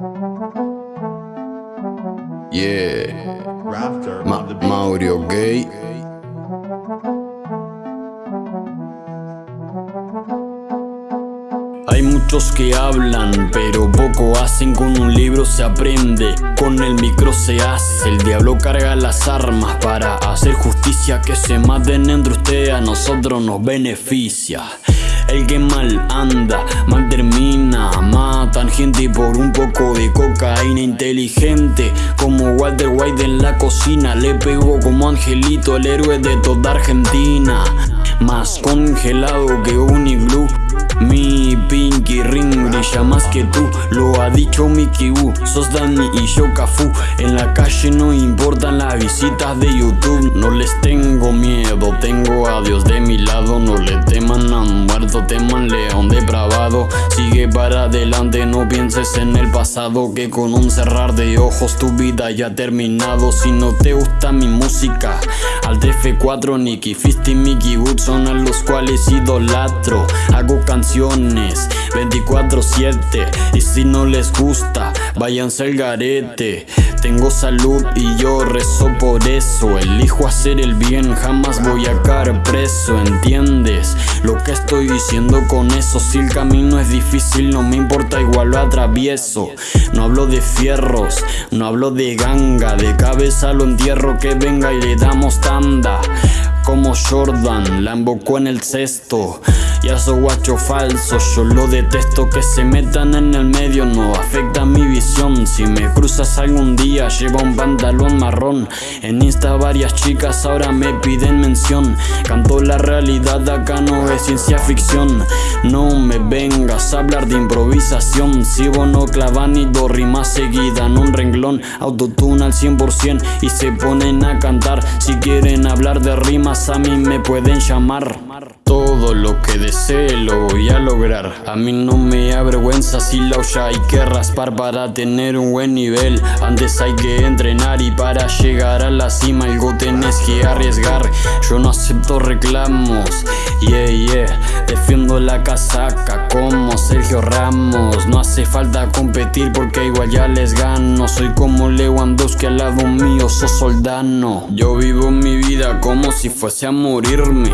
Yeah, Ma- Gay. Hay muchos que hablan, pero poco hacen. Con un libro se aprende, con el micro se hace. El diablo carga las armas para hacer justicia. Que se maten entre ustedes, a nosotros nos beneficia. El que mal anda, mal termina. Matan gente por un poco de cocaína inteligente. Como Walter White en la cocina. Le pegó como Angelito, el héroe de toda Argentina. Más congelado que un iglú. Mi pinky ring brilla más que tú, lo ha dicho Mickey Wu. Sos Dani y yo Cafu. En la calle no importan las visitas de YouTube. No les tengo miedo, tengo a Dios de mi lado. No le teman a muerto, teman león depravado. Sigue para adelante, no pienses en el pasado. Que con un cerrar de ojos tu vida ya ha terminado. Si no te gusta mi música, al TF4, Nicky Fist y Mickey Wood son a los cuales idolatro. Hago canciones 24-7 y si no les gusta, váyanse al garete. Tengo salud y yo rezo por eso. Elijo hacer el bien, jamás voy a caer preso. ¿Entiendes lo que estoy diciendo con eso? Si el camino es difícil, no me importa, igual lo atravieso. No hablo de fierros, no hablo de ganga. De cabeza lo entierro, que venga y le damos tanda. Como Jordan, la embocó en el cesto. Ya soy guacho falso, yo lo detesto que se metan en el medio, no afecta mi visión. Si me cruzas algún día, lleva un pantalón marrón. En Insta varias chicas ahora me piden mención. Canto la realidad, acá no es ciencia ficción. No me vengas a hablar de improvisación. Si vos no clavan ni dos rimas seguidas en un renglón, autotune al 100% y se ponen a cantar. Si quieren hablar de rimas, a mí me pueden llamar. Todo lo que desee lo voy a lograr. A mí no me avergüenza si la olla hay que raspar para tener un buen nivel. Antes hay que entrenar y para llegar a la cima algo tenés que arriesgar. Yo no acepto reclamos, yeah, yeah. La casaca como Sergio Ramos. No hace falta competir porque igual ya les gano. Soy como Lewandowski al lado mío, sos soldano. Yo vivo mi vida como si fuese a morirme.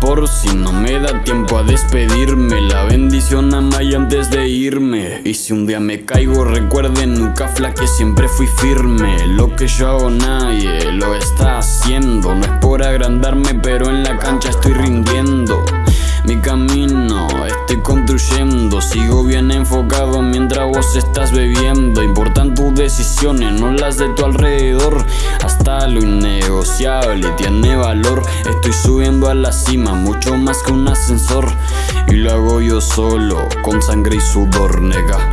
Por si no me da tiempo a despedirme La bendición a Maya antes de irme Y si un día me caigo recuerden nunca flaque siempre fui firme Lo que yo hago nadie lo está haciendo No es por agrandarme pero en la cancha estoy estás bebiendo. Importan tus decisiones, no las de tu alrededor. Hasta lo innegociable tiene valor. Estoy subiendo a la cima, mucho más que un ascensor. Y lo hago yo solo, con sangre y sudor, nega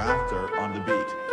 Rafter on the beat.